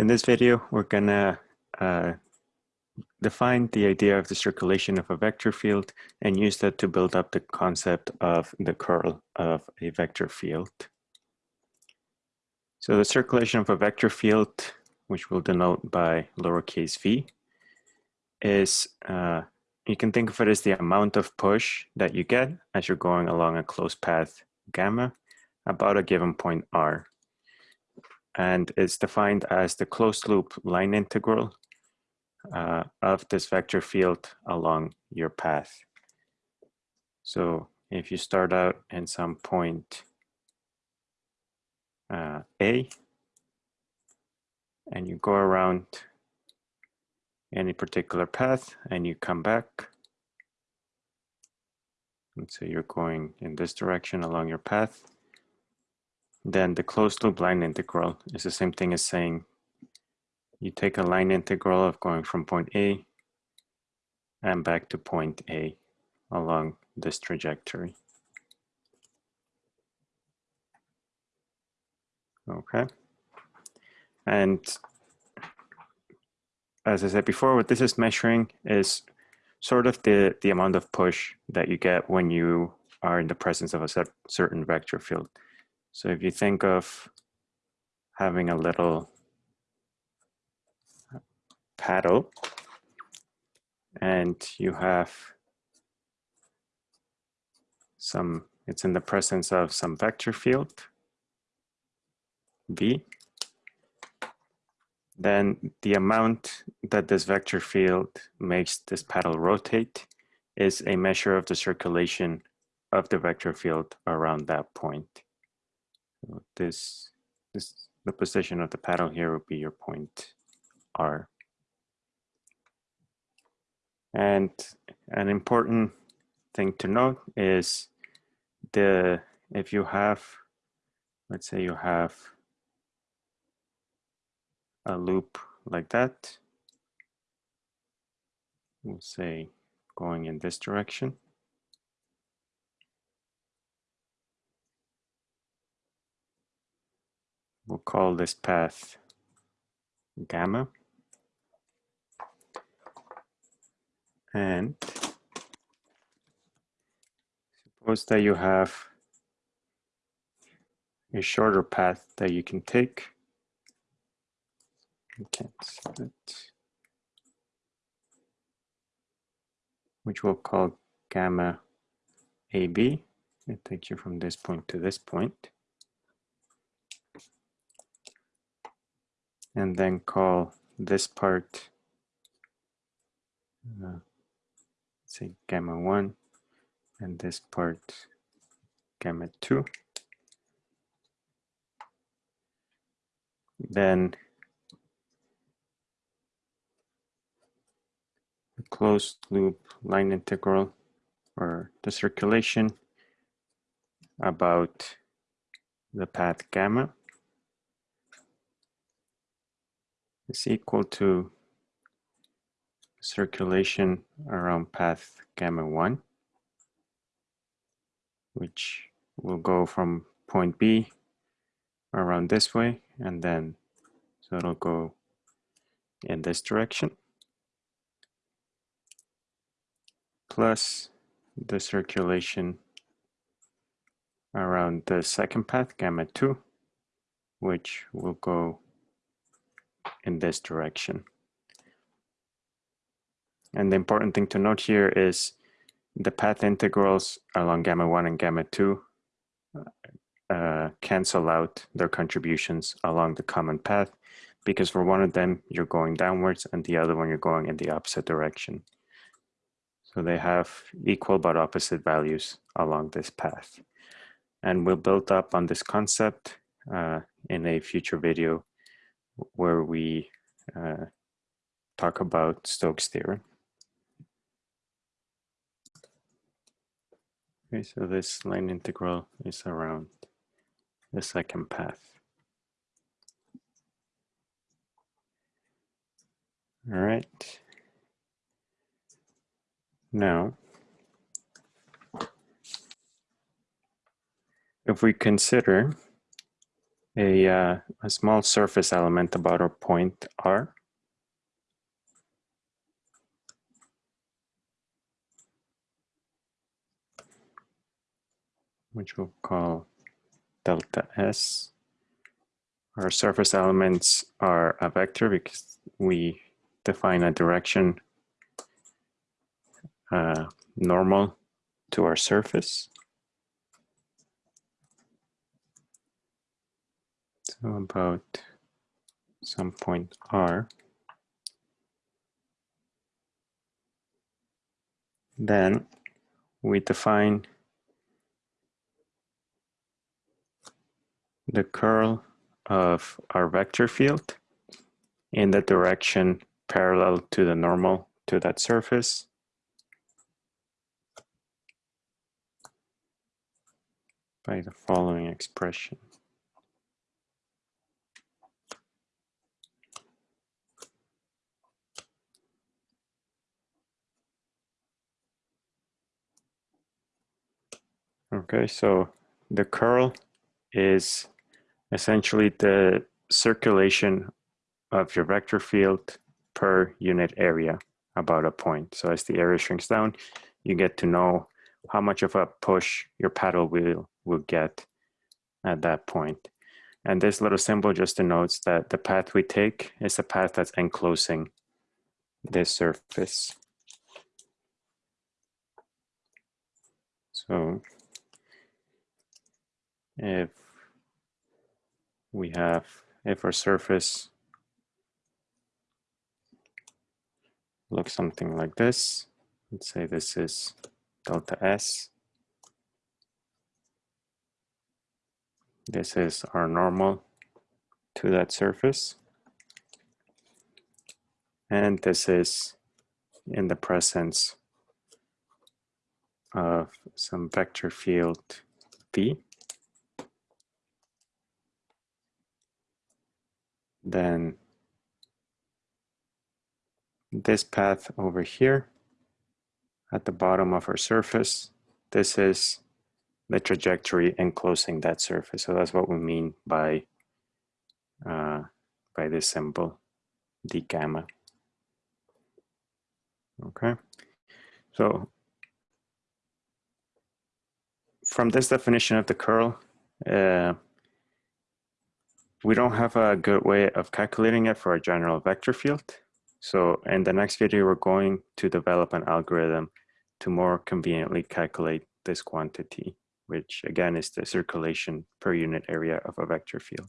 In this video, we're gonna uh, define the idea of the circulation of a vector field and use that to build up the concept of the curl of a vector field. So the circulation of a vector field, which we'll denote by lowercase v, is, uh, you can think of it as the amount of push that you get as you're going along a closed path gamma about a given point r. And it's defined as the closed loop line integral uh, of this vector field along your path. So if you start out in some point uh, A and you go around any particular path and you come back, let's say you're going in this direction along your path, then the closed loop line integral is the same thing as saying you take a line integral of going from point A and back to point A along this trajectory. Okay. And as I said before, what this is measuring is sort of the, the amount of push that you get when you are in the presence of a certain vector field. So if you think of having a little paddle and you have some, it's in the presence of some vector field, V, then the amount that this vector field makes this paddle rotate is a measure of the circulation of the vector field around that point. This, this, the position of the paddle here would be your point R. And an important thing to note is the if you have, let's say you have a loop like that, we'll say going in this direction. We'll call this path gamma. And suppose that you have a shorter path that you can take. which we'll call gamma AB. It takes you from this point to this point. And then call this part uh, say gamma 1 and this part gamma 2. Then the closed loop line integral or the circulation about the path gamma is equal to circulation around path gamma 1, which will go from point B around this way, and then so it'll go in this direction, plus the circulation around the second path, gamma 2, which will go in this direction. And the important thing to note here is the path integrals along gamma 1 and gamma 2 uh, cancel out their contributions along the common path because for one of them you're going downwards and the other one you're going in the opposite direction. So they have equal but opposite values along this path. And we'll build up on this concept uh, in a future video where we uh, talk about Stokes' theorem. Okay, so this line integral is around the second path. All right. Now, if we consider a, uh, a small surface element about our point R. which we'll call delta S. Our surface elements are a vector because we define a direction uh, normal to our surface. So about some point R. Then we define the curl of our vector field in the direction parallel to the normal to that surface. by the following expression. Okay, so the curl is essentially the circulation of your vector field per unit area about a point. So as the area shrinks down, you get to know how much of a push your paddle wheel will get at that point. And this little symbol just denotes that the path we take is the path that's enclosing this surface. So if we have, if our surface looks something like this, let's say this is delta S. This is our normal to that surface. And this is in the presence of some vector field V. then this path over here at the bottom of our surface, this is the trajectory enclosing that surface. So that's what we mean by, uh, by this symbol, d gamma. Okay, so from this definition of the curl, uh, we don't have a good way of calculating it for a general vector field. So in the next video, we're going to develop an algorithm to more conveniently calculate this quantity, which again is the circulation per unit area of a vector field.